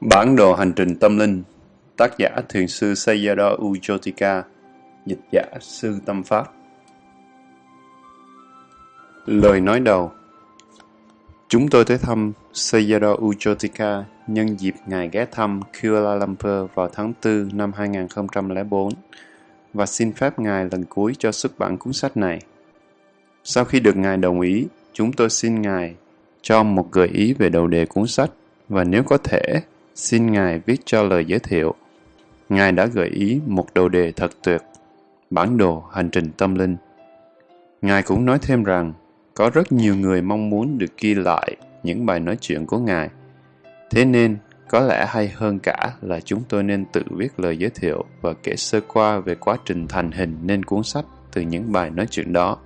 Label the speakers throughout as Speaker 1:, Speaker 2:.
Speaker 1: Bản đồ hành trình tâm linh Tác giả Thiền sư Sayadaw Ujotika Dịch giả Sư Tâm Pháp Lời nói đầu Chúng tôi tới thăm Sayadaw Ujotika nhân dịp Ngài ghé thăm Kuala Lumpur vào tháng 4 năm 2004 và xin phép Ngài lần cuối cho xuất bản cuốn sách này. Sau khi được Ngài đồng ý, chúng tôi xin Ngài cho một gợi ý về đầu đề cuốn sách và nếu có thể, xin Ngài viết cho lời giới thiệu. Ngài đã gợi ý một đầu đề thật tuyệt, bản đồ hành trình tâm linh. Ngài cũng nói thêm rằng, có rất nhiều người mong muốn được ghi lại những bài nói chuyện của Ngài. Thế nên, có lẽ hay hơn cả là chúng tôi nên tự viết lời giới thiệu và kể sơ qua về quá trình thành hình nên cuốn sách từ những bài nói chuyện đó.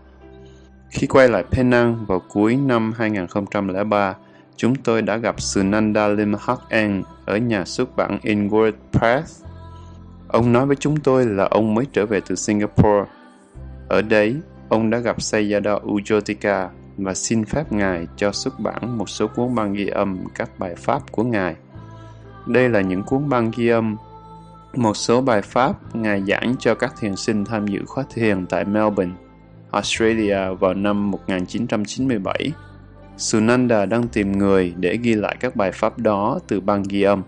Speaker 1: Khi quay lại Penang vào cuối năm 2003, chúng tôi đã gặp Sunanda Limhak An ở nhà xuất bản Inward Press. Ông nói với chúng tôi là ông mới trở về từ Singapore. Ở đấy, ông đã gặp Sayadaw Ujotika và xin phép Ngài cho xuất bản một số cuốn băng ghi âm các bài pháp của Ngài. Đây là những cuốn băng ghi âm một số bài pháp Ngài giảng cho các thiền sinh tham dự khóa thiền tại Melbourne, Australia vào năm 1997 Sunanda đang tìm người để ghi lại các bài pháp đó từ băng ghi âm.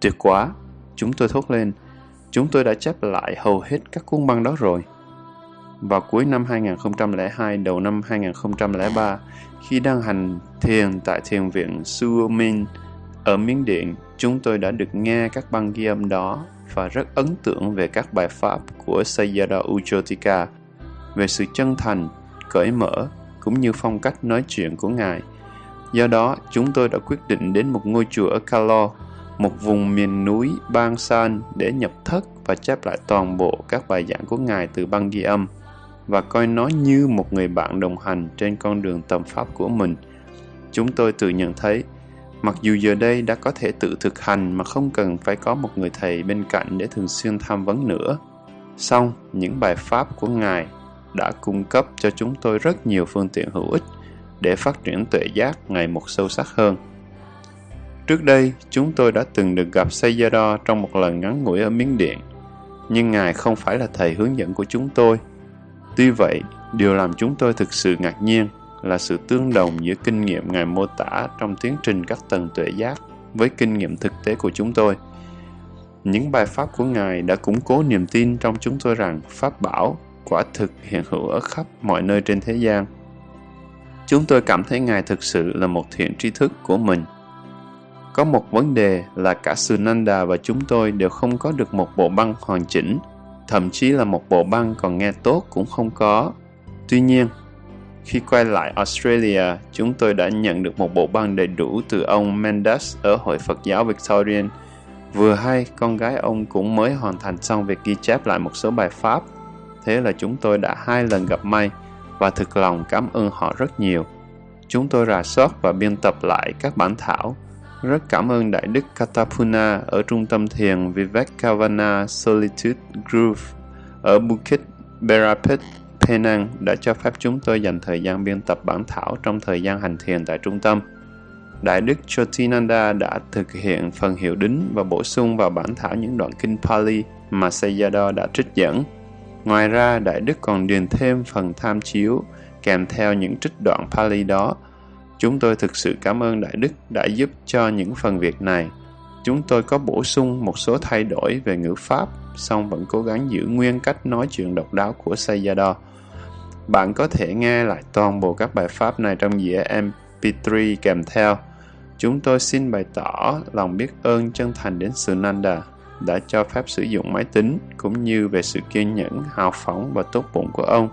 Speaker 1: Tuyệt quá! Chúng tôi thốt lên. Chúng tôi đã chép lại hầu hết các cuốn băng đó rồi. Vào cuối năm 2002, đầu năm 2003, khi đang hành thiền tại thiền viện Suomin ở Miến Điện, chúng tôi đã được nghe các băng ghi âm đó và rất ấn tượng về các bài pháp của Sayadaw Ujotika, về sự chân thành, cởi mở cũng như phong cách nói chuyện của Ngài. Do đó, chúng tôi đã quyết định đến một ngôi chùa ở Kalo, một vùng miền núi Bang San để nhập thất và chép lại toàn bộ các bài giảng của Ngài từ băng ghi âm và coi nó như một người bạn đồng hành trên con đường tầm pháp của mình. Chúng tôi tự nhận thấy, mặc dù giờ đây đã có thể tự thực hành mà không cần phải có một người thầy bên cạnh để thường xuyên tham vấn nữa, song những bài pháp của Ngài đã cung cấp cho chúng tôi rất nhiều phương tiện hữu ích để phát triển tuệ giác ngày một sâu sắc hơn. Trước đây, chúng tôi đã từng được gặp Sayadaw trong một lần ngắn ngủi ở Miến Điện, nhưng Ngài không phải là thầy hướng dẫn của chúng tôi. Tuy vậy, điều làm chúng tôi thực sự ngạc nhiên là sự tương đồng giữa kinh nghiệm Ngài mô tả trong tiến trình các tầng tuệ giác với kinh nghiệm thực tế của chúng tôi. Những bài pháp của Ngài đã củng cố niềm tin trong chúng tôi rằng Pháp bảo quả thực hiện hữu ở khắp mọi nơi trên thế gian. Chúng tôi cảm thấy Ngài thực sự là một thiện tri thức của mình. Có một vấn đề là cả Sunanda và chúng tôi đều không có được một bộ băng hoàn chỉnh, thậm chí là một bộ băng còn nghe tốt cũng không có. Tuy nhiên, khi quay lại Australia, chúng tôi đã nhận được một bộ băng đầy đủ từ ông Mendes ở Hội Phật giáo Victorian. Vừa hay, con gái ông cũng mới hoàn thành xong việc ghi chép lại một số bài pháp Thế là chúng tôi đã hai lần gặp may và thực lòng cảm ơn họ rất nhiều. Chúng tôi rà soát và biên tập lại các bản thảo. Rất cảm ơn Đại Đức Katapuna ở trung tâm thiền Vivekavana Solitude Grove ở Bukit Berapit, Penang đã cho phép chúng tôi dành thời gian biên tập bản thảo trong thời gian hành thiền tại trung tâm. Đại Đức Chotinanda đã thực hiện phần hiệu đính và bổ sung vào bản thảo những đoạn kinh Pali mà Sayadaw đã trích dẫn. Ngoài ra, Đại Đức còn điền thêm phần tham chiếu kèm theo những trích đoạn Pali đó. Chúng tôi thực sự cảm ơn Đại Đức đã giúp cho những phần việc này. Chúng tôi có bổ sung một số thay đổi về ngữ pháp, song vẫn cố gắng giữ nguyên cách nói chuyện độc đáo của Sayadaw. Bạn có thể nghe lại toàn bộ các bài pháp này trong dĩa MP3 kèm theo. Chúng tôi xin bày tỏ lòng biết ơn chân thành đến Sunanda đã cho phép sử dụng máy tính cũng như về sự kiên nhẫn, hào phóng và tốt bụng của ông.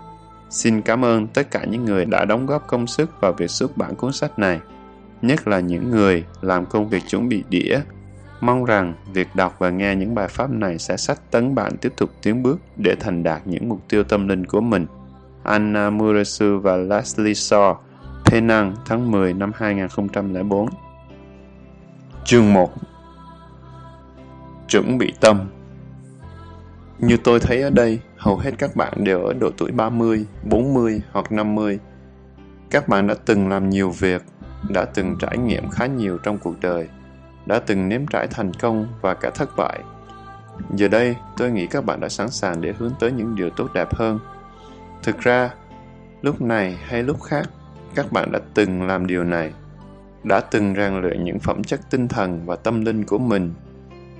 Speaker 1: Xin cảm ơn tất cả những người đã đóng góp công sức vào việc xuất bản cuốn sách này, nhất là những người làm công việc chuẩn bị đĩa. Mong rằng việc đọc và nghe những bài pháp này sẽ sách tấn bạn tiếp tục tiến bước để thành đạt những mục tiêu tâm linh của mình. Anna Murasu và Leslie Shaw, Penang tháng 10 năm 2004 Chương 1 chuẩn bị tâm. Như tôi thấy ở đây, hầu hết các bạn đều ở độ tuổi 30, 40 hoặc 50. Các bạn đã từng làm nhiều việc, đã từng trải nghiệm khá nhiều trong cuộc đời. đã từng nếm trải thành công và cả thất bại. Giờ đây, tôi nghĩ các bạn đã sẵn sàng để hướng tới những điều tốt đẹp hơn. Thực ra, lúc này hay lúc khác, các bạn đã từng làm điều này, đã từng rèn luyện những phẩm chất tinh thần và tâm linh của mình.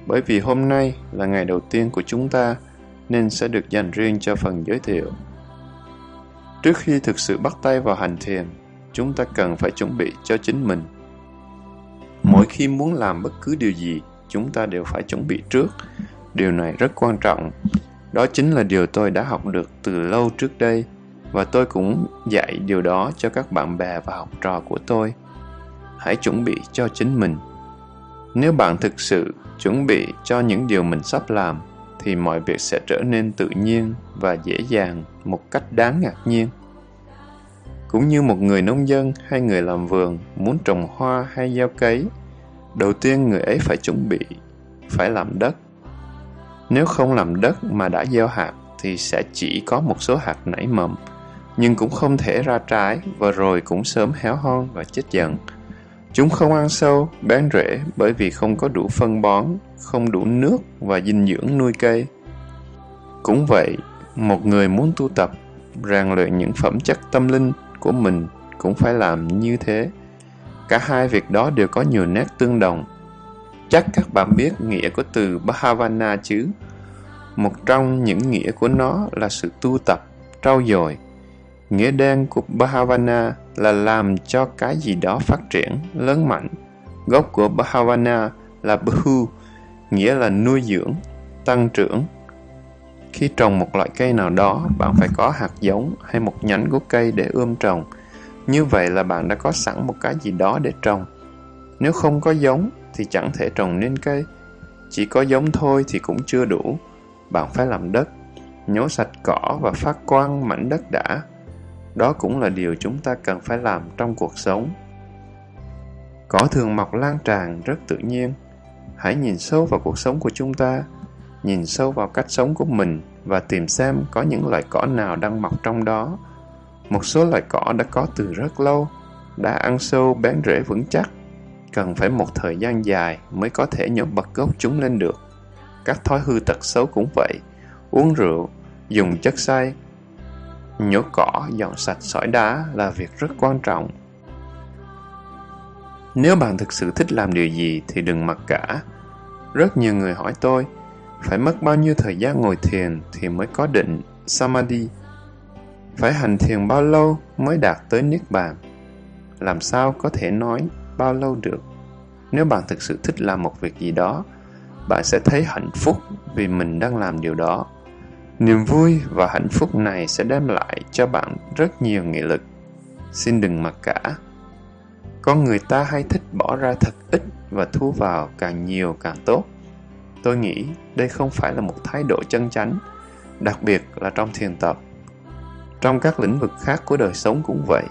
Speaker 1: Bởi vì hôm nay là ngày đầu tiên của chúng ta, nên sẽ được dành riêng cho phần giới thiệu. Trước khi thực sự bắt tay vào hành thiền, chúng ta cần phải chuẩn bị cho chính mình. Mỗi khi muốn làm bất cứ điều gì, chúng ta đều phải chuẩn bị trước. Điều này rất quan trọng. Đó chính là điều tôi đã học được từ lâu trước đây và tôi cũng dạy điều đó cho các bạn bè và học trò của tôi. Hãy chuẩn bị cho chính mình. Nếu bạn thực sự chuẩn bị cho những điều mình sắp làm, thì mọi việc sẽ trở nên tự nhiên và dễ dàng một cách đáng ngạc nhiên. Cũng như một người nông dân hay người làm vườn muốn trồng hoa hay gieo cấy, đầu tiên người ấy phải chuẩn bị, phải làm đất. Nếu không làm đất mà đã gieo hạt thì sẽ chỉ có một số hạt nảy mầm, nhưng cũng không thể ra trái và rồi cũng sớm héo hon và chết dần chúng không ăn sâu, bán rễ bởi vì không có đủ phân bón, không đủ nước và dinh dưỡng nuôi cây. Cũng vậy, một người muốn tu tập, rèn luyện những phẩm chất tâm linh của mình cũng phải làm như thế. Cả hai việc đó đều có nhiều nét tương đồng. Chắc các bạn biết nghĩa của từ bhavana chứ? Một trong những nghĩa của nó là sự tu tập, trau dồi nghĩa đen của bhavana là làm cho cái gì đó phát triển lớn mạnh gốc của bhavana là bhu nghĩa là nuôi dưỡng tăng trưởng khi trồng một loại cây nào đó, bạn phải có hạt giống hay một nhánh của cây để ươm trồng. Như vậy là bạn đã có sẵn một cái gì đó để trồng. Nếu không có giống thì chẳng thể trồng nên cây. Chỉ có giống thôi thì cũng chưa đủ. Bạn phải làm đất, nhổ sạch cỏ và phát quang mảnh đất đã. Đó cũng là điều chúng ta cần phải làm trong cuộc sống. Cỏ thường mọc lan tràn rất tự nhiên. Hãy nhìn sâu vào cuộc sống của chúng ta nhìn sâu vào cách sống của mình và tìm xem có những loại cỏ nào đang mọc trong đó. Một số loại cỏ đã có từ rất lâu, đã ăn sâu bén rễ vững chắc, cần phải một thời gian dài mới có thể nhổ bật gốc chúng lên được. Các thói hư tật xấu cũng vậy, uống rượu, dùng chất say, nhổ cỏ, dọn sạch sỏi đá là việc rất quan trọng. Nếu bạn thực sự thích làm điều gì thì đừng mặc cả. Rất nhiều người hỏi tôi, phải mất bao nhiêu thời gian ngồi thiền thì mới có định samadhi phải hành thiền bao lâu mới đạt tới niết bàn làm sao có thể nói bao lâu được nếu bạn thực sự thích làm một việc gì đó bạn sẽ thấy hạnh phúc vì mình đang làm điều đó niềm vui và hạnh phúc này sẽ đem lại cho bạn rất nhiều nghị lực xin đừng mặc cả con người ta hay thích bỏ ra thật ít và thu vào càng nhiều càng tốt Tôi nghĩ đây không phải là một thái độ chân chánh, đặc biệt là trong thiền tập. Trong các lĩnh vực khác của đời sống cũng vậy.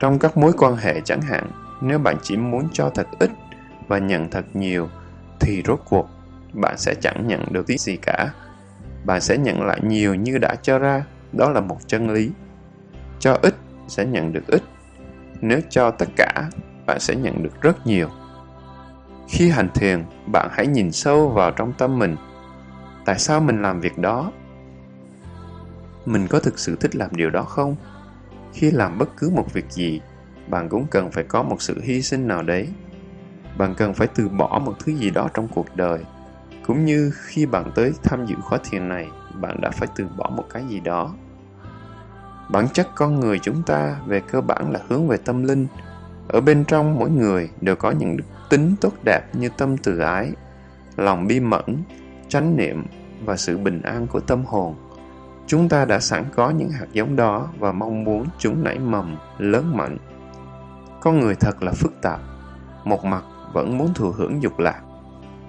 Speaker 1: Trong các mối quan hệ chẳng hạn, nếu bạn chỉ muốn cho thật ít và nhận thật nhiều, thì rốt cuộc bạn sẽ chẳng nhận được tí gì cả. Bạn sẽ nhận lại nhiều như đã cho ra, đó là một chân lý. Cho ít sẽ nhận được ít. Nếu cho tất cả, bạn sẽ nhận được rất nhiều. Khi hành thiền, bạn hãy nhìn sâu vào trong tâm mình. Tại sao mình làm việc đó? Mình có thực sự thích làm điều đó không? Khi làm bất cứ một việc gì, bạn cũng cần phải có một sự hy sinh nào đấy. Bạn cần phải từ bỏ một thứ gì đó trong cuộc đời. Cũng như khi bạn tới tham dự khóa thiền này, bạn đã phải từ bỏ một cái gì đó. Bản chất con người chúng ta về cơ bản là hướng về tâm linh. Ở bên trong mỗi người đều có những đức tính tốt đẹp như tâm từ ái, lòng bi mẫn, chánh niệm và sự bình an của tâm hồn. Chúng ta đã sẵn có những hạt giống đó và mong muốn chúng nảy mầm, lớn mạnh. Con người thật là phức tạp. Một mặt vẫn muốn thụ hưởng dục lạc,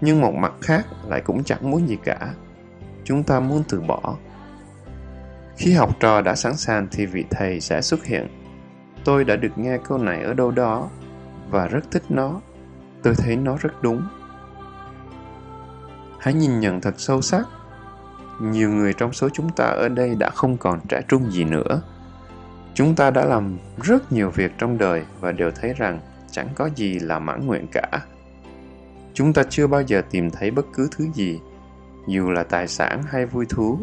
Speaker 1: nhưng một mặt khác lại cũng chẳng muốn gì cả. Chúng ta muốn từ bỏ. Khi học trò đã sẵn sàng thì vị thầy sẽ xuất hiện. Tôi đã được nghe câu này ở đâu đó và rất thích nó tôi thấy nó rất đúng hãy nhìn nhận thật sâu sắc nhiều người trong số chúng ta ở đây đã không còn trẻ trung gì nữa chúng ta đã làm rất nhiều việc trong đời và đều thấy rằng chẳng có gì là mãn nguyện cả chúng ta chưa bao giờ tìm thấy bất cứ thứ gì, dù là tài sản hay vui thú,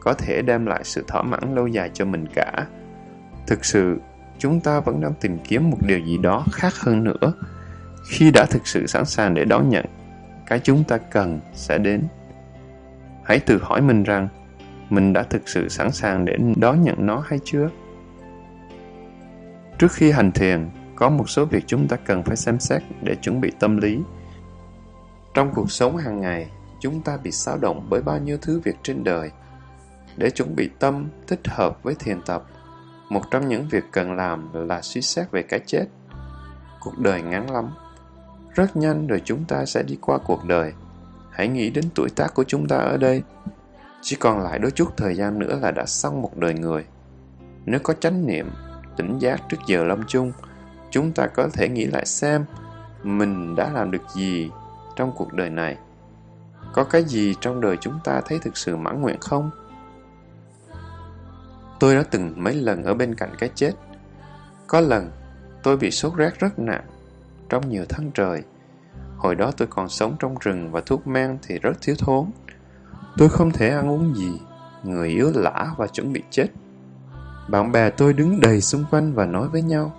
Speaker 1: có thể đem lại sự thỏa mãn lâu dài cho mình cả. Thực sự, chúng ta vẫn đang tìm kiếm một điều gì đó khác hơn nữa. Khi đã thực sự sẵn sàng để đón nhận, cái chúng ta cần sẽ đến. Hãy tự hỏi mình rằng, mình đã thực sự sẵn sàng để đón nhận nó hay chưa? Trước khi hành thiền, có một số việc chúng ta cần phải xem xét để chuẩn bị tâm lý trong cuộc sống hàng ngày, chúng ta bị xáo động bởi bao nhiêu thứ việc trên đời. Để chuẩn bị tâm, thích hợp với thiền tập, một trong những việc cần làm là suy xét về cái chết. Cuộc đời ngắn lắm. Rất nhanh rồi chúng ta sẽ đi qua cuộc đời. Hãy nghĩ đến tuổi tác của chúng ta ở đây. Chỉ còn lại đôi chút thời gian nữa là đã xong một đời người. Nếu có chánh niệm, tỉnh giác trước giờ lâm chung, chúng ta có thể nghĩ lại xem mình đã làm được gì trong cuộc đời này. Có cái gì trong đời chúng ta thấy thực sự mãn nguyện không? Tôi đã từng mấy lần ở bên cạnh cái chết. Có lần, tôi bị sốt rét rất nặng, trong nhiều tháng trời. Hồi đó tôi còn sống trong rừng và thuốc men thì rất thiếu thốn. Tôi không thể ăn uống gì, người yếu lả và chuẩn bị chết. Bạn bè tôi đứng đầy xung quanh và nói với nhau,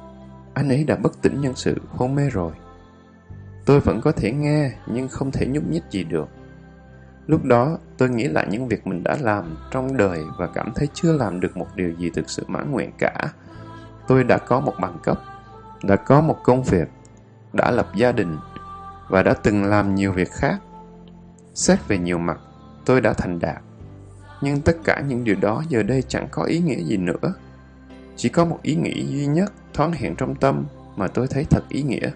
Speaker 1: anh ấy đã bất tỉnh nhân sự, hôn mê rồi tôi vẫn có thể nghe, nhưng không thể nhúc nhích gì được. Lúc đó, tôi nghĩ lại những việc mình đã làm trong đời và cảm thấy chưa làm được một điều gì thực sự mãn nguyện cả. Tôi đã có một bằng cấp, đã có một công việc, đã lập gia đình và đã từng làm nhiều việc khác. Xét về nhiều mặt, tôi đã thành đạt. Nhưng tất cả những điều đó giờ đây chẳng có ý nghĩa gì nữa. Chỉ có một ý nghĩ duy nhất thoáng hiện trong tâm mà tôi thấy thật ý nghĩa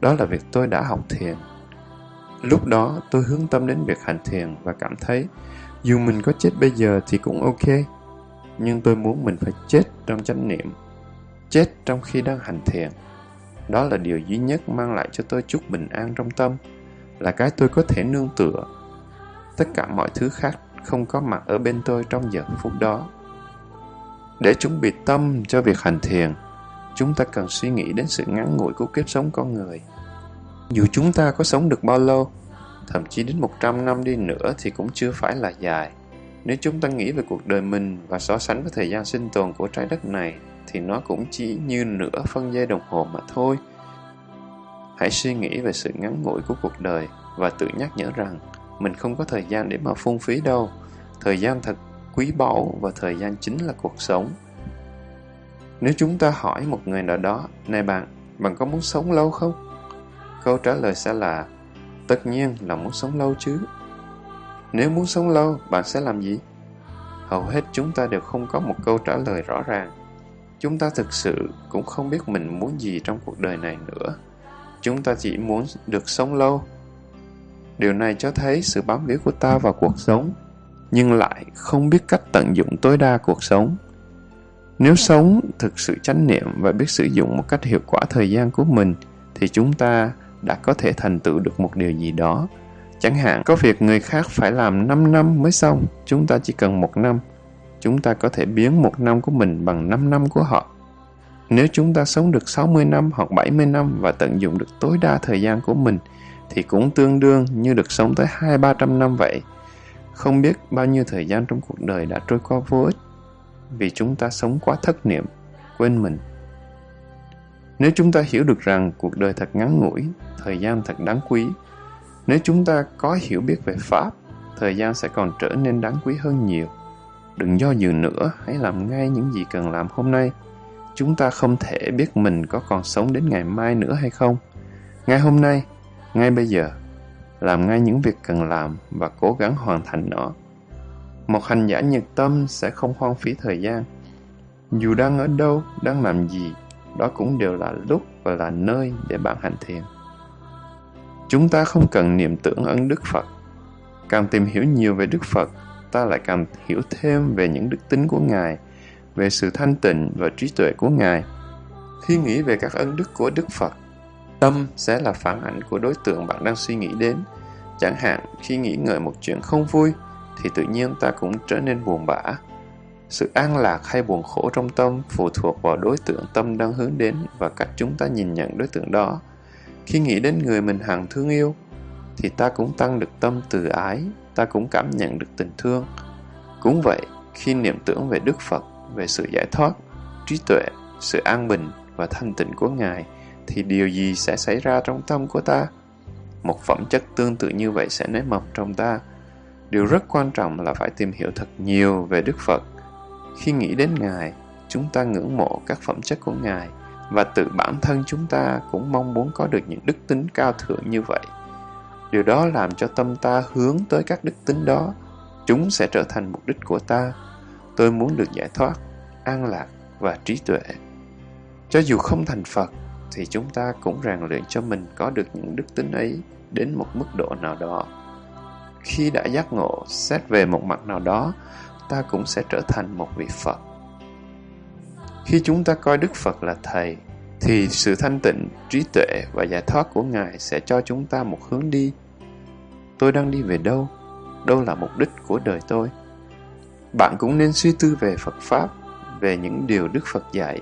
Speaker 1: đó là việc tôi đã học thiền. Lúc đó tôi hướng tâm đến việc hành thiền và cảm thấy dù mình có chết bây giờ thì cũng ok, nhưng tôi muốn mình phải chết trong chánh niệm, chết trong khi đang hành thiền. Đó là điều duy nhất mang lại cho tôi chút bình an trong tâm, là cái tôi có thể nương tựa. Tất cả mọi thứ khác không có mặt ở bên tôi trong giờ phút đó. Để chuẩn bị tâm cho việc hành thiền chúng ta cần suy nghĩ đến sự ngắn ngủi của kiếp sống con người. Dù chúng ta có sống được bao lâu, thậm chí đến 100 năm đi nữa thì cũng chưa phải là dài. Nếu chúng ta nghĩ về cuộc đời mình và so sánh với thời gian sinh tồn của trái đất này, thì nó cũng chỉ như nửa phân giây đồng hồ mà thôi. Hãy suy nghĩ về sự ngắn ngủi của cuộc đời và tự nhắc nhở rằng mình không có thời gian để mà phung phí đâu. Thời gian thật quý báu và thời gian chính là cuộc sống nếu chúng ta hỏi một người nào đó, này bạn bạn có muốn sống lâu không? Câu trả lời sẽ là, tất nhiên là muốn sống lâu chứ. Nếu muốn sống lâu, bạn sẽ làm gì? Hầu hết chúng ta đều không có một câu trả lời rõ ràng. Chúng ta thực sự cũng không biết mình muốn gì trong cuộc đời này nữa. Chúng ta chỉ muốn được sống lâu. Điều này cho thấy sự bám víu của ta vào cuộc sống, nhưng lại không biết cách tận dụng tối đa cuộc sống nếu sống thực sự chánh niệm và biết sử dụng một cách hiệu quả thời gian của mình, thì chúng ta đã có thể thành tựu được một điều gì đó. Chẳng hạn, có việc người khác phải làm 5 năm mới xong, chúng ta chỉ cần một năm. Chúng ta có thể biến một năm của mình bằng 5 năm của họ. Nếu chúng ta sống được 60 năm hoặc 70 năm và tận dụng được tối đa thời gian của mình, thì cũng tương đương như được sống tới hai ba trăm năm vậy. Không biết bao nhiêu thời gian trong cuộc đời đã trôi qua vô ích vì chúng ta sống quá thất niệm, quên mình. Nếu chúng ta hiểu được rằng cuộc đời thật ngắn ngủi, thời gian thật đáng quý, nếu chúng ta có hiểu biết về Pháp, thời gian sẽ còn trở nên đáng quý hơn nhiều. Đừng do dự nữa, hãy làm ngay những gì cần làm hôm nay. Chúng ta không thể biết mình có còn sống đến ngày mai nữa hay không. Ngay hôm nay, ngay bây giờ làm ngay những việc cần làm và cố gắng hoàn thành nó một hành giả nhiệt tâm sẽ không hoang phí thời gian. Dù đang ở đâu đang làm gì đó cũng đều là lúc và là nơi để bạn hành thiền. Chúng ta không cần niệm tưởng ơn đức phật. Càng tìm hiểu nhiều về đức phật ta lại càng hiểu thêm về những đức tính của ngài về sự thanh tịnh và trí tuệ của ngài. Khi nghĩ về các ân đức của đức phật Tâm sẽ là phản ảnh của đối tượng bạn đang suy nghĩ đến. Chẳng hạn, khi nghĩ ngợi một chuyện không vui, thì tự nhiên ta cũng trở nên buồn bã. Sự an lạc hay buồn khổ trong tâm phụ thuộc vào đối tượng tâm đang hướng đến và cách chúng ta nhìn nhận đối tượng đó. Khi nghĩ đến người mình hằng thương yêu, thì ta cũng tăng được tâm từ ái, ta cũng cảm nhận được tình thương. Cũng vậy, khi niệm tưởng về Đức Phật, về sự giải thoát, trí tuệ, sự an bình và thanh tịnh của Ngài, thì điều gì sẽ xảy ra trong tâm của ta? Một phẩm chất tương tự như vậy sẽ nảy mầm trong ta. Điều rất quan trọng là phải tìm hiểu thật nhiều về Đức Phật. Khi nghĩ đến Ngài, chúng ta ngưỡng mộ các phẩm chất của Ngài và tự bản thân chúng ta cũng mong muốn có được những đức tính cao thượng như vậy. Điều đó làm cho tâm ta hướng tới các đức tính đó. Chúng sẽ trở thành mục đích của ta. Tôi muốn được giải thoát, an lạc và trí tuệ. Cho dù không thành Phật, thì chúng ta cũng rèn luyện cho mình có được những đức tính ấy đến một mức độ nào đó. Khi đã giác ngộ, xét về một mặt nào đó, ta cũng sẽ trở thành một vị Phật. Khi chúng ta coi Đức Phật là Thầy, thì sự thanh tịnh, trí tuệ và giải thoát của Ngài sẽ cho chúng ta một hướng đi. Tôi đang đi về đâu? Đâu là mục đích của đời tôi? Bạn cũng nên suy tư về Phật Pháp, về những điều Đức Phật dạy.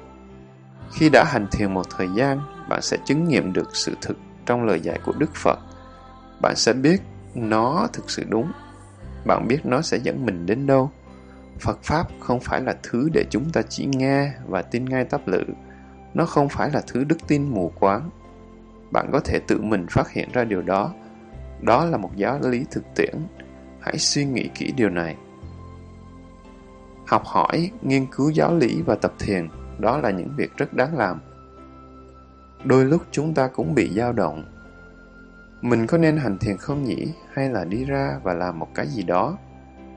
Speaker 1: Khi đã hành thiền một thời gian, bạn sẽ chứng nghiệm được sự thực trong lời dạy của Đức Phật. Bạn sẽ biết nó thực sự đúng. Bạn biết nó sẽ dẫn mình đến đâu. Phật Pháp không phải là thứ để chúng ta chỉ nghe và tin ngay tắp lự. Nó không phải là thứ đức tin mù quáng. Bạn có thể tự mình phát hiện ra điều đó. Đó là một giáo lý thực tiễn. Hãy suy nghĩ kỹ điều này. Học hỏi, nghiên cứu giáo lý và tập thiền, đó là những việc rất đáng làm. Đôi lúc chúng ta cũng bị dao động. Mình có nên hành thiền không nhỉ? Hay là đi ra và làm một cái gì đó?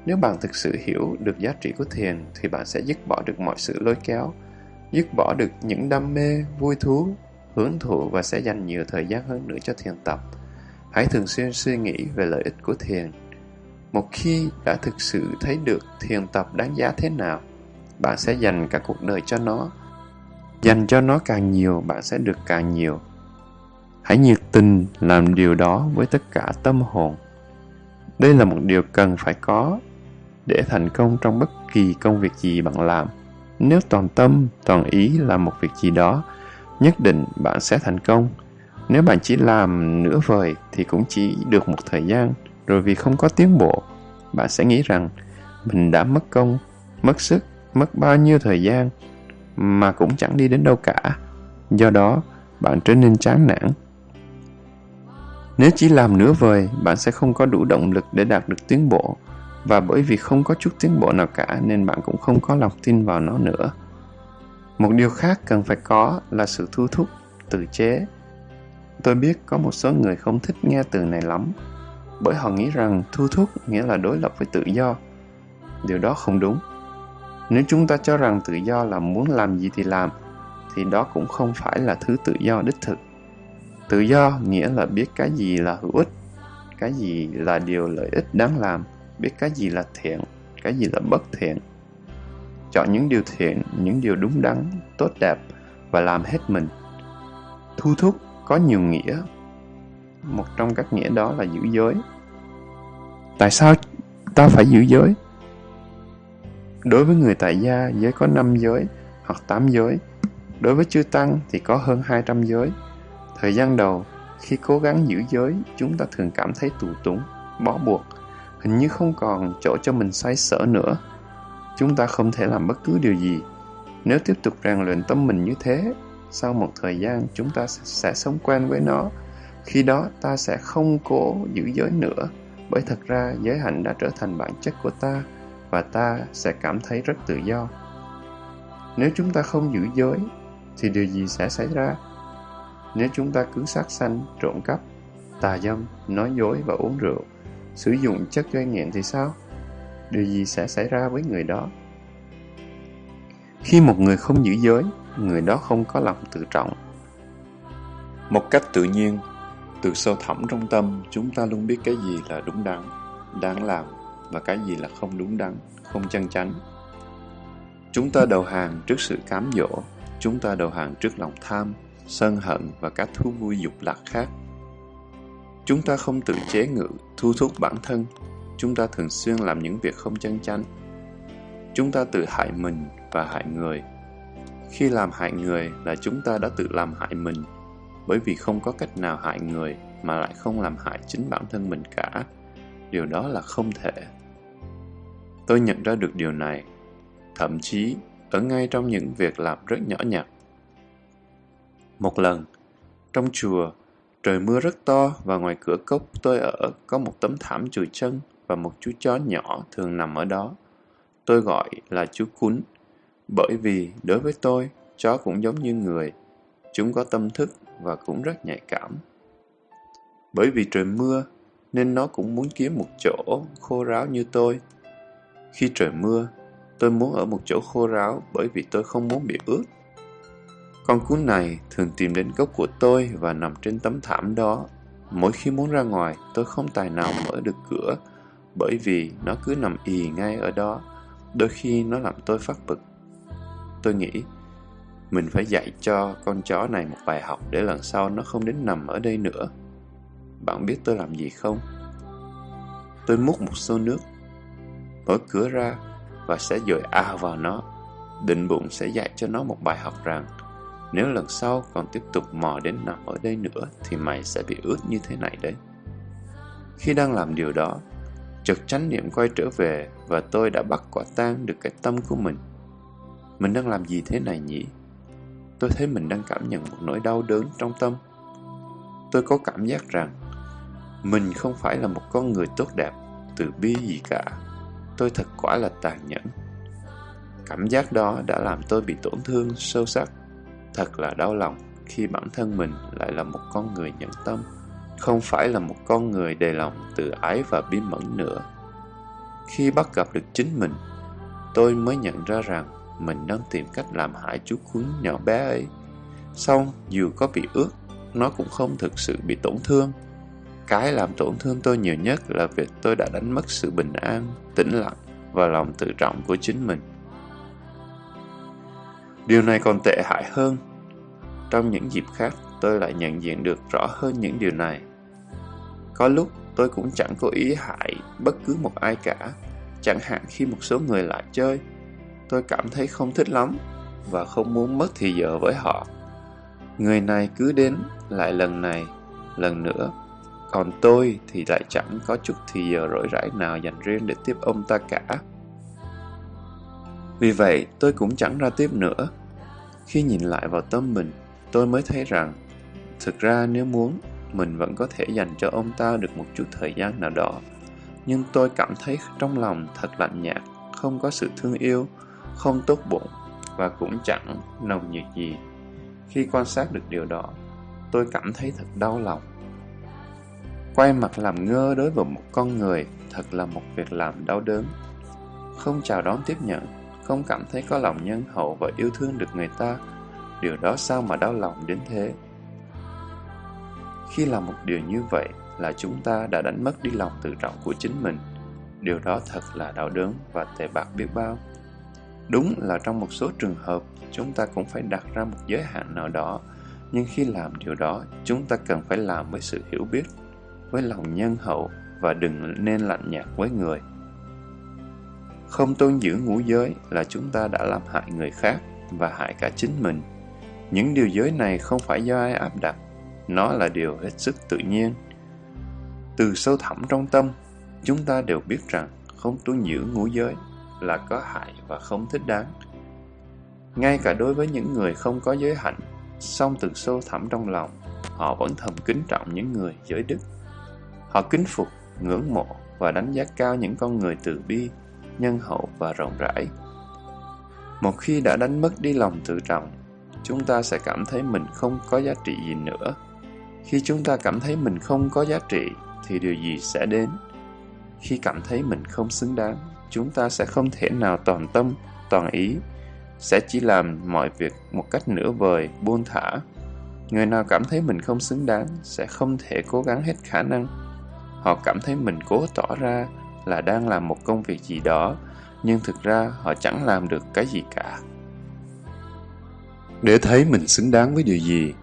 Speaker 1: Nếu bạn thực sự hiểu được giá trị của thiền thì bạn sẽ dứt bỏ được mọi sự lôi kéo, dứt bỏ được những đam mê, vui thú, hưởng thụ và sẽ dành nhiều thời gian hơn nữa cho thiền tập. Hãy thường xuyên suy nghĩ về lợi ích của thiền. Một khi đã thực sự thấy được thiền tập đáng giá thế nào, bạn sẽ dành cả cuộc đời cho nó. Dành cho nó càng nhiều, bạn sẽ được càng nhiều. Hãy nhiệt tình làm điều đó với tất cả tâm hồn. Đây là một điều cần phải có để thành công trong bất kỳ công việc gì bạn làm. Nếu toàn tâm, toàn ý làm một việc gì đó, nhất định bạn sẽ thành công. Nếu bạn chỉ làm nửa vời thì cũng chỉ được một thời gian, rồi vì không có tiến bộ, bạn sẽ nghĩ rằng mình đã mất công, mất sức, mất bao nhiêu thời gian mà cũng chẳng đi đến đâu cả. Do đó, bạn trở nên chán nản. Nếu chỉ làm nửa vời, bạn sẽ không có đủ động lực để đạt được tiến bộ và bởi vì không có chút tiến bộ nào cả nên bạn cũng không có lòng tin vào nó nữa. Một điều khác cần phải có là sự thu thúc, tự chế. Tôi biết có một số người không thích nghe từ này lắm, bởi họ nghĩ rằng thu thúc nghĩa là đối lập với tự do. Điều đó không đúng. Nếu chúng ta cho rằng tự do là muốn làm gì thì làm, thì đó cũng không phải là thứ tự do đích thực. Tự do nghĩa là biết cái gì là hữu ích, cái gì là điều lợi ích đáng làm, biết cái gì là thiện, cái gì là bất thiện. Chọn những điều thiện, những điều đúng đắn, tốt đẹp và làm hết mình. Thu thúc có nhiều nghĩa. Một trong các nghĩa đó là giữ giới. Tại sao ta phải giữ giới? Đối với người tại gia, giới có 5 giới hoặc 8 giới. Đối với chư tăng thì có hơn 200 giới. Thời gian đầu, khi cố gắng giữ giới, chúng ta thường cảm thấy tù túng, bó buộc, hình như không còn chỗ cho mình xoay sở nữa. Chúng ta không thể làm bất cứ điều gì. Nếu tiếp tục rèn luyện tâm mình như thế, sau một thời gian chúng ta sẽ sống quen với nó. Khi đó ta sẽ không cố giữ giới nữa, bởi thật ra giới hạnh đã trở thành bản chất của ta và ta sẽ cảm thấy rất tự do. Nếu chúng ta không giữ giới, thì điều gì sẽ xảy ra? Nếu chúng ta cứ sát sanh, trộm cắp, tà dâm, nói dối và uống rượu, sử dụng chất gây nghiện thì sao? Điều gì sẽ xảy ra với người đó? Khi một người không giữ giới, người đó không có lòng tự trọng. Một cách tự nhiên, từ sâu thẳm trong tâm, chúng ta luôn biết cái gì là đúng đắn, đáng làm và cái gì là không đúng đắn, không chân chánh. Chúng ta đầu hàng trước sự cám dỗ, chúng ta đầu hàng trước lòng tham, sân hận và các thú vui dục lạc khác. Chúng ta không tự chế ngự, thu thúc bản thân. Chúng ta thường xuyên làm những việc không chân chánh. Chúng ta tự hại mình và hại người. Khi làm hại người là chúng ta đã tự làm hại mình, bởi vì không có cách nào hại người mà lại không làm hại chính bản thân mình cả. Điều đó là không thể. Tôi nhận ra được điều này, thậm chí ở ngay trong những việc làm rất nhỏ nhặt. Một lần, trong chùa, trời mưa rất to và ngoài cửa cốc tôi ở có một tấm thảm chùi chân và một chú chó nhỏ thường nằm ở đó. Tôi gọi là chú cún, bởi vì đối với tôi, chó cũng giống như người. Chúng có tâm thức và cũng rất nhạy cảm. Bởi vì trời mưa, nên nó cũng muốn kiếm một chỗ khô ráo như tôi. Khi trời mưa, tôi muốn ở một chỗ khô ráo bởi vì tôi không muốn bị ướt. Con cún này thường tìm đến gốc của tôi và nằm trên tấm thảm đó. Mỗi khi muốn ra ngoài, tôi không tài nào mở được cửa bởi vì nó cứ nằm ì ngay ở đó. Đôi khi nó làm tôi phát bực. Tôi nghĩ, mình phải dạy cho con chó này một bài học để lần sau nó không đến nằm ở đây nữa. Bạn biết tôi làm gì không? Tôi múc một xô nước, mở cửa ra và sẽ dội ao vào nó. Định bụng sẽ dạy cho nó một bài học rằng nếu lần sau còn tiếp tục mò đến nằm ở đây nữa thì mày sẽ bị ướt như thế này đấy. Khi đang làm điều đó, chợt chánh niệm quay trở về và tôi đã bắt quả tang được cái tâm của mình. Mình đang làm gì thế này nhỉ? Tôi thấy mình đang cảm nhận một nỗi đau đớn trong tâm. Tôi có cảm giác rằng mình không phải là một con người tốt đẹp, từ bi gì cả. Tôi thật quả là tàn nhẫn. Cảm giác đó đã làm tôi bị tổn thương sâu sắc. Thật là đau lòng khi bản thân mình lại là một con người nhẫn tâm, không phải là một con người đầy lòng tự ái và bí mẫn nữa. Khi bắt gặp được chính mình, tôi mới nhận ra rằng mình đang tìm cách làm hại chú cuốn nhỏ bé ấy. Xong, dù có bị ướt, nó cũng không thực sự bị tổn thương. Cái làm tổn thương tôi nhiều nhất là việc tôi đã đánh mất sự bình an, tĩnh lặng và lòng tự trọng của chính mình. Điều này còn tệ hại hơn. Trong những dịp khác, tôi lại nhận diện được rõ hơn những điều này. Có lúc tôi cũng chẳng có ý hại bất cứ một ai cả, chẳng hạn khi một số người lại chơi, tôi cảm thấy không thích lắm và không muốn mất thì giờ với họ. Người này cứ đến lại lần này, lần nữa, còn tôi thì lại chẳng có chút thì giờ rỗi rãi nào dành riêng để tiếp ông ta cả. Vì vậy, tôi cũng chẳng ra tiếp nữa. Khi nhìn lại vào tâm mình, tôi mới thấy rằng, thực ra nếu muốn, mình vẫn có thể dành cho ông ta được một chút thời gian nào đó. Nhưng tôi cảm thấy trong lòng thật lạnh nhạt, không có sự thương yêu, không tốt bụng và cũng chẳng nồng nhiệt gì. Khi quan sát được điều đó, tôi cảm thấy thật đau lòng. Quay mặt làm ngơ đối với một con người thật là một việc làm đau đớn. Không chào đón tiếp nhận, không cảm thấy có lòng nhân hậu và yêu thương được người ta, điều đó sao mà đau lòng đến thế? Khi làm một điều như vậy là chúng ta đã đánh mất đi lòng tự trọng của chính mình. Điều đó thật là đau đớn và tệ bạc biết bao. Đúng là trong một số trường hợp, chúng ta cũng phải đặt ra một giới hạn nào đó, nhưng khi làm điều đó, chúng ta cần phải làm với sự hiểu biết, với lòng nhân hậu và đừng nên lạnh nhạt với người. Không tôn giữ ngũ giới là chúng ta đã làm hại người khác và hại cả chính mình. Những điều giới này không phải do ai áp đặt, nó là điều hết sức tự nhiên. Từ sâu thẳm trong tâm, chúng ta đều biết rằng không tuân giữ ngũ giới là có hại và không thích đáng. Ngay cả đối với những người không có giới hạnh, song từ sâu thẳm trong lòng, họ vẫn thầm kính trọng những người giới đức. Họ kính phục, ngưỡng mộ và đánh giá cao những con người từ bi, nhân hậu và rộng rãi. Một khi đã đánh mất đi lòng tự trọng, chúng ta sẽ cảm thấy mình không có giá trị gì nữa. Khi chúng ta cảm thấy mình không có giá trị, thì điều gì sẽ đến? Khi cảm thấy mình không xứng đáng, chúng ta sẽ không thể nào toàn tâm, toàn ý, sẽ chỉ làm mọi việc một cách nửa vời, buông thả. Người nào cảm thấy mình không xứng đáng sẽ không thể cố gắng hết khả năng. Họ cảm thấy mình cố tỏ ra là đang làm một công việc gì đó, nhưng thực ra họ chẳng làm được cái gì cả. Để thấy mình xứng đáng với điều gì,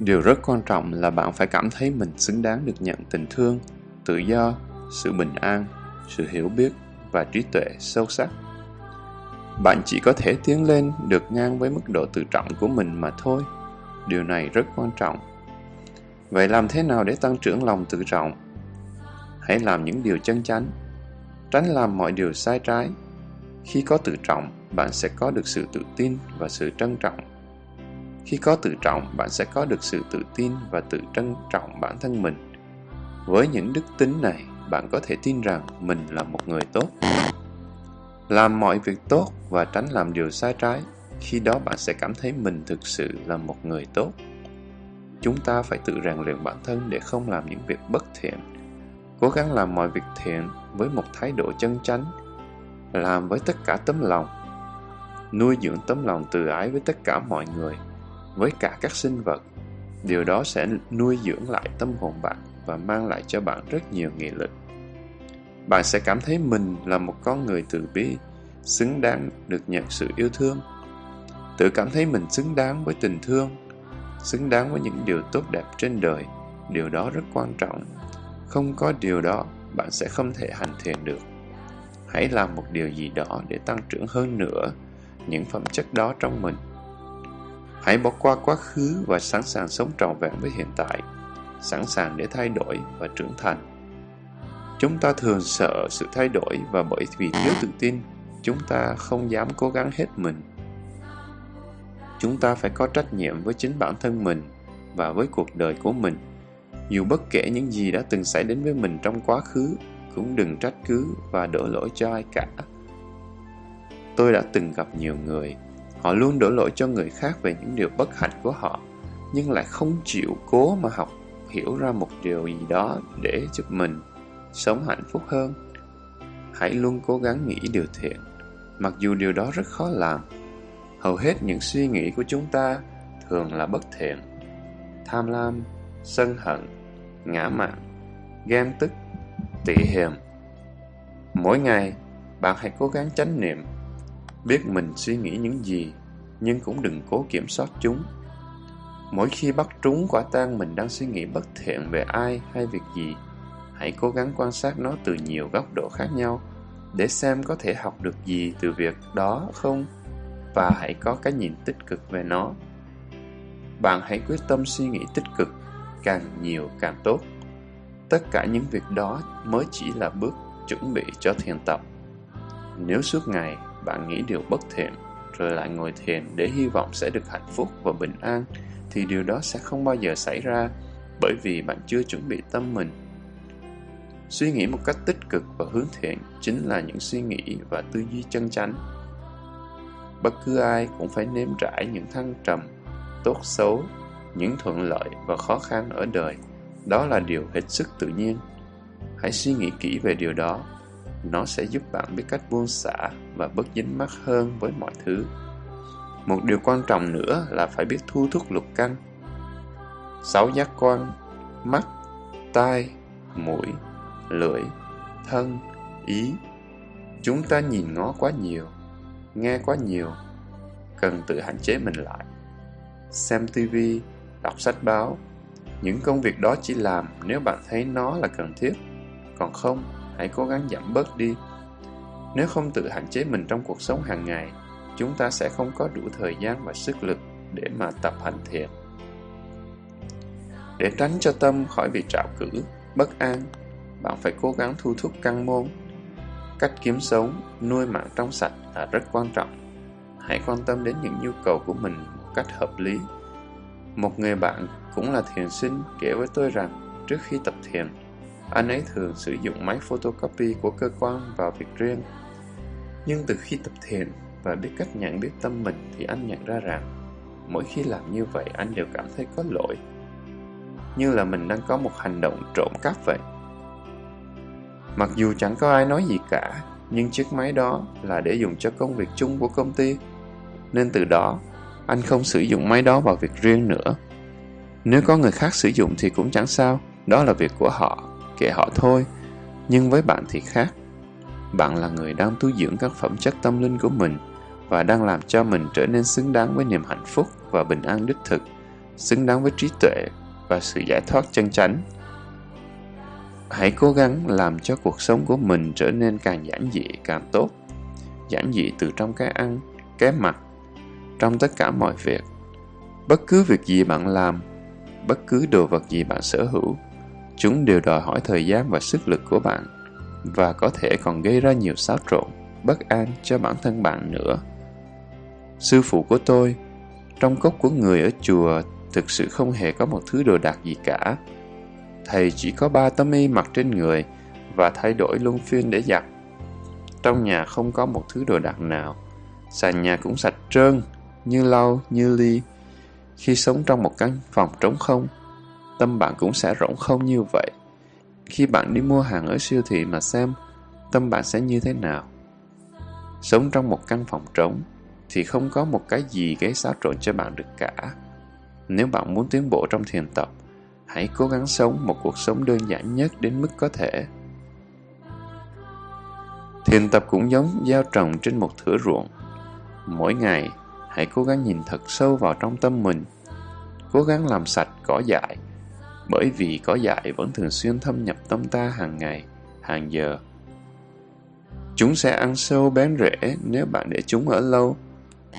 Speaker 1: điều rất quan trọng là bạn phải cảm thấy mình xứng đáng được nhận tình thương, tự do, sự bình an, sự hiểu biết và trí tuệ sâu sắc. Bạn chỉ có thể tiến lên được ngang với mức độ tự trọng của mình mà thôi. Điều này rất quan trọng. Vậy làm thế nào để tăng trưởng lòng tự trọng? Hãy làm những điều chân chánh, tránh làm mọi điều sai trái. Khi có tự trọng, bạn sẽ có được sự tự tin và sự trân trọng. Khi có tự trọng, bạn sẽ có được sự tự tin và tự trân trọng bản thân mình. Với những đức tính này, bạn có thể tin rằng mình là một người tốt. Làm mọi việc tốt và tránh làm điều sai trái, khi đó bạn sẽ cảm thấy mình thực sự là một người tốt. Chúng ta phải tự rèn luyện bản thân để không làm những việc bất thiện. Cố gắng làm mọi việc thiện với một thái độ chân chánh, làm với tất cả tấm lòng, nuôi dưỡng tấm lòng từ ái với tất cả mọi người, với cả các sinh vật. Điều đó sẽ nuôi dưỡng lại tâm hồn bạn và mang lại cho bạn rất nhiều nghị lực. Bạn sẽ cảm thấy mình là một con người từ bi, xứng đáng được nhận sự yêu thương. Tự cảm thấy mình xứng đáng với tình thương, xứng đáng với những điều tốt đẹp trên đời. Điều đó rất quan trọng. Không có điều đó, bạn sẽ không thể hành thiền được. Hãy làm một điều gì đó để tăng trưởng hơn nữa những phẩm chất đó trong mình. Hãy bỏ qua quá khứ và sẵn sàng sống trọn vẹn với hiện tại, sẵn sàng để thay đổi và trưởng thành. Chúng ta thường sợ sự thay đổi và bởi vì thiếu tự tin, chúng ta không dám cố gắng hết mình. Chúng ta phải có trách nhiệm với chính bản thân mình và với cuộc đời của mình. Dù bất kể những gì đã từng xảy đến với mình trong quá khứ, cũng đừng trách cứ và đổ lỗi cho ai cả. Tôi đã từng gặp nhiều người, họ luôn đổ lỗi cho người khác về những điều bất hạnh của họ, nhưng lại không chịu cố mà học hiểu ra một điều gì đó để giúp mình sống hạnh phúc hơn. Hãy luôn cố gắng nghĩ điều thiện, mặc dù điều đó rất khó làm. Hầu hết những suy nghĩ của chúng ta thường là bất thiện. Tham lam, sân hận, ngã mạn, ghen tức, tị hiềm. Mỗi ngày, bạn hãy cố gắng chánh niệm, biết mình suy nghĩ những gì, nhưng cũng đừng cố kiểm soát chúng. Mỗi khi bắt trúng quả tang mình đang suy nghĩ bất thiện về ai hay việc gì, hãy cố gắng quan sát nó từ nhiều góc độ khác nhau để xem có thể học được gì từ việc đó không và hãy có cái nhìn tích cực về nó. Bạn hãy quyết tâm suy nghĩ tích cực, càng nhiều càng tốt. Tất cả những việc đó mới chỉ là bước chuẩn bị cho thiền tập. Nếu suốt ngày bạn nghĩ điều bất thiện rồi lại ngồi thiền để hy vọng sẽ được hạnh phúc và bình an thì điều đó sẽ không bao giờ xảy ra bởi vì bạn chưa chuẩn bị tâm mình Suy nghĩ một cách tích cực và hướng thiện chính là những suy nghĩ và tư duy chân chánh. Bất cứ ai cũng phải nếm trải những thăng trầm, tốt xấu, những thuận lợi và khó khăn ở đời. Đó là điều hết sức tự nhiên. Hãy suy nghĩ kỹ về điều đó. Nó sẽ giúp bạn biết cách buông xả và bớt dính mắc hơn với mọi thứ. Một điều quan trọng nữa là phải biết thu thúc lục căn. Sáu giác quan, mắt, tai, mũi, lưỡi, thân, ý. Chúng ta nhìn ngó quá nhiều, nghe quá nhiều, cần tự hạn chế mình lại. Xem tivi, đọc sách báo, những công việc đó chỉ làm nếu bạn thấy nó là cần thiết. Còn không, hãy cố gắng giảm bớt đi. Nếu không tự hạn chế mình trong cuộc sống hàng ngày, chúng ta sẽ không có đủ thời gian và sức lực để mà tập hành thiện Để tránh cho tâm khỏi bị trạo cử, bất an bạn phải cố gắng thu thúc căn môn. Cách kiếm sống, nuôi mạng trong sạch là rất quan trọng. Hãy quan tâm đến những nhu cầu của mình một cách hợp lý. Một người bạn cũng là thiền sinh kể với tôi rằng trước khi tập thiền, anh ấy thường sử dụng máy photocopy của cơ quan vào việc riêng. Nhưng từ khi tập thiền và biết cách nhận biết tâm mình thì anh nhận ra rằng mỗi khi làm như vậy anh đều cảm thấy có lỗi. Như là mình đang có một hành động trộm cắp vậy. Mặc dù chẳng có ai nói gì cả, nhưng chiếc máy đó là để dùng cho công việc chung của công ty. Nên từ đó, anh không sử dụng máy đó vào việc riêng nữa. Nếu có người khác sử dụng thì cũng chẳng sao, đó là việc của họ, kệ họ thôi. Nhưng với bạn thì khác. Bạn là người đang tu dưỡng các phẩm chất tâm linh của mình và đang làm cho mình trở nên xứng đáng với niềm hạnh phúc và bình an đích thực, xứng đáng với trí tuệ và sự giải thoát chân chánh. Hãy cố gắng làm cho cuộc sống của mình trở nên càng giản dị càng tốt. Giản dị từ trong cái ăn, cái mặc, trong tất cả mọi việc. Bất cứ việc gì bạn làm, bất cứ đồ vật gì bạn sở hữu. Chúng đều đòi hỏi thời gian và sức lực của bạn và có thể còn gây ra nhiều xáo trộn, bất an cho bản thân bạn nữa. Sư phụ của tôi, trong cốc của người ở chùa thực sự không hề có một thứ đồ đạc gì cả. Thầy chỉ có ba tấm y mặc trên người và thay đổi luân phiên để giặt. Trong nhà không có một thứ đồ đạc nào. Sàn nhà cũng sạch trơn, như lau, như ly. Khi sống trong một căn phòng trống không, tâm bạn cũng sẽ rỗng không như vậy. Khi bạn đi mua hàng ở siêu thị mà xem, tâm bạn sẽ như thế nào? Sống trong một căn phòng trống thì không có một cái gì gây xáo trộn cho bạn được cả. Nếu bạn muốn tiến bộ trong thiền tập, hãy cố gắng sống một cuộc sống đơn giản nhất đến mức có thể. Thiền tập cũng giống gieo trồng trên một thửa ruộng. Mỗi ngày, hãy cố gắng nhìn thật sâu vào trong tâm mình. Cố gắng làm sạch cỏ dại, bởi vì cỏ dại vẫn thường xuyên thâm nhập tâm ta hàng ngày, hàng giờ. Chúng sẽ ăn sâu bén rễ nếu bạn để chúng ở lâu,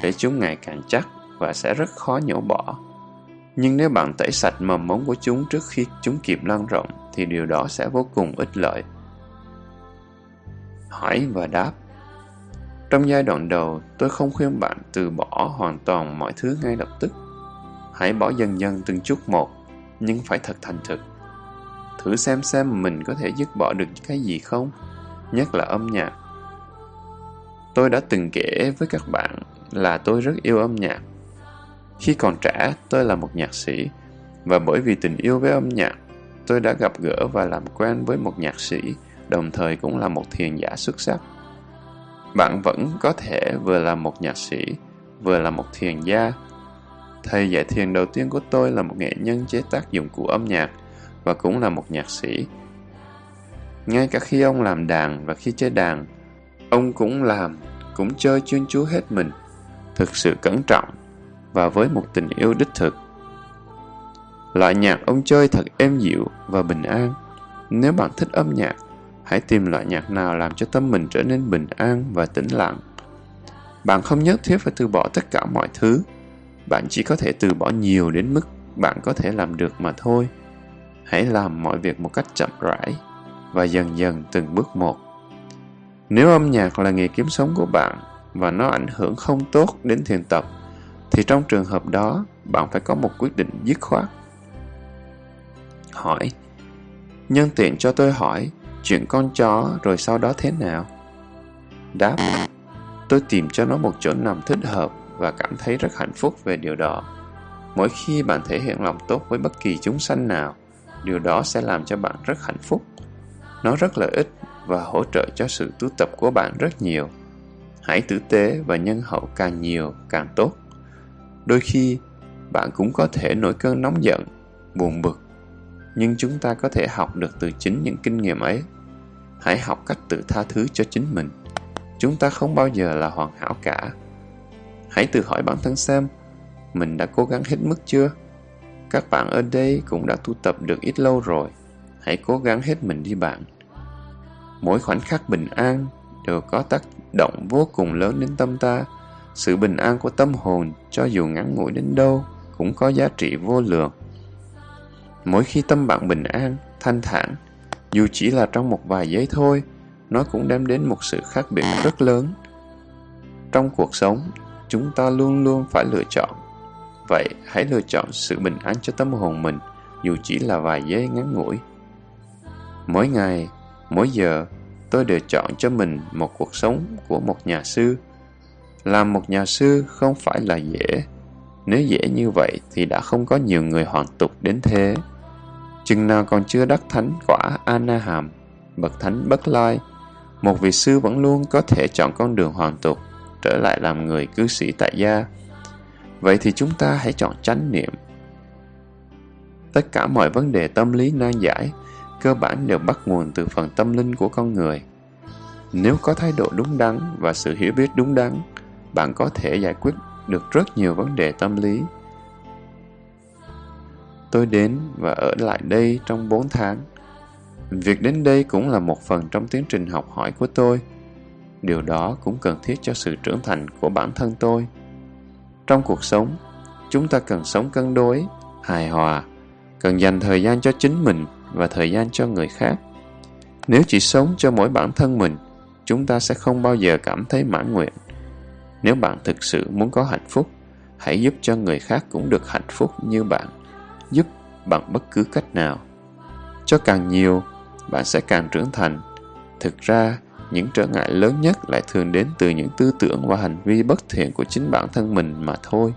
Speaker 1: để chúng ngày càng chắc và sẽ rất khó nhổ bỏ. Nhưng nếu bạn tẩy sạch mầm móng của chúng trước khi chúng kịp lan rộng, thì điều đó sẽ vô cùng ích lợi. Hỏi và đáp trong giai đoạn đầu, tôi không khuyên bạn từ bỏ hoàn toàn mọi thứ ngay lập tức. Hãy bỏ dần dần từng chút một, nhưng phải thật thành thực. Thử xem xem mình có thể dứt bỏ được cái gì không, nhất là âm nhạc. Tôi đã từng kể với các bạn là tôi rất yêu âm nhạc khi còn trẻ, tôi là một nhạc sĩ, và bởi vì tình yêu với âm nhạc, tôi đã gặp gỡ và làm quen với một nhạc sĩ, đồng thời cũng là một thiền giả xuất sắc. Bạn vẫn có thể vừa là một nhạc sĩ, vừa là một thiền gia. Thầy dạy thiền đầu tiên của tôi là một nghệ nhân chế tác dụng cụ âm nhạc và cũng là một nhạc sĩ. Ngay cả khi ông làm đàn và khi chơi đàn, ông cũng làm, cũng chơi chuyên chú hết mình, thực sự cẩn trọng và với một tình yêu đích thực. Loại nhạc ông chơi thật êm dịu và bình an. Nếu bạn thích âm nhạc, hãy tìm loại nhạc nào làm cho tâm mình trở nên bình an và tĩnh lặng. Bạn không nhất thiết phải từ bỏ tất cả mọi thứ. Bạn chỉ có thể từ bỏ nhiều đến mức bạn có thể làm được mà thôi. Hãy làm mọi việc một cách chậm rãi và dần dần từng bước một. Nếu âm nhạc là nghề kiếm sống của bạn và nó ảnh hưởng không tốt đến thiền tập, thì trong trường hợp đó bạn phải có một quyết định dứt khoát. Hỏi Nhân tiện cho tôi hỏi chuyện con chó rồi sau đó thế nào? Đáp Tôi tìm cho nó một chỗ nằm thích hợp và cảm thấy rất hạnh phúc về điều đó. Mỗi khi bạn thể hiện lòng tốt với bất kỳ chúng sanh nào, điều đó sẽ làm cho bạn rất hạnh phúc. Nó rất lợi ích và hỗ trợ cho sự tu tập của bạn rất nhiều. Hãy tử tế và nhân hậu càng nhiều càng tốt. Đôi khi, bạn cũng có thể nổi cơn nóng giận, buồn bực, nhưng chúng ta có thể học được từ chính những kinh nghiệm ấy. Hãy học cách tự tha thứ cho chính mình. Chúng ta không bao giờ là hoàn hảo cả. Hãy tự hỏi bản thân xem, mình đã cố gắng hết mức chưa? Các bạn ở đây cũng đã tu tập được ít lâu rồi. Hãy cố gắng hết mình đi bạn. Mỗi khoảnh khắc bình an đều có tác động vô cùng lớn đến tâm ta sự bình an của tâm hồn cho dù ngắn ngủi đến đâu cũng có giá trị vô lượng mỗi khi tâm bạn bình an, thanh thản, dù chỉ là trong một vài giây thôi, nó cũng đem đến một sự khác biệt rất lớn trong cuộc sống, chúng ta luôn luôn phải lựa chọn vậy hãy lựa chọn sự bình an cho tâm hồn mình, dù chỉ là vài giây ngắn ngủi mỗi ngày, mỗi giờ, tôi đều chọn cho mình một cuộc sống của một nhà sư làm một nhà sư không phải là dễ. Nếu dễ như vậy thì đã không có nhiều người hoàn tục đến thế. Chừng nào còn chưa đắc thánh quả Anaham, bậc thánh bất lai, một vị sư vẫn luôn có thể chọn con đường hoàn tục, trở lại làm người cư sĩ tại gia. Vậy thì chúng ta hãy chọn chánh niệm. Tất cả mọi vấn đề tâm lý nan giải, cơ bản đều bắt nguồn từ phần tâm linh của con người. Nếu có thái độ đúng đắn và sự hiểu biết đúng đắn, bạn có thể giải quyết được rất nhiều vấn đề tâm lý. Tôi đến và ở lại đây trong 4 tháng. Việc đến đây cũng là một phần trong tiến trình học hỏi của tôi. Điều đó cũng cần thiết cho sự trưởng thành của bản thân tôi. Trong cuộc sống, chúng ta cần sống cân đối, hài hòa. cần dành thời gian cho chính mình và thời gian cho người khác. Nếu chỉ sống cho mỗi bản thân mình, chúng ta sẽ không bao giờ cảm thấy mãn nguyện. Nếu bạn thực sự muốn có hạnh phúc, hãy giúp cho người khác cũng được hạnh phúc như bạn, giúp bằng bất cứ cách nào. Cho càng nhiều, bạn sẽ càng trưởng thành. Thực ra, những trở ngại lớn nhất lại thường đến từ những tư tưởng và hành vi bất thiện của chính bản thân mình mà thôi.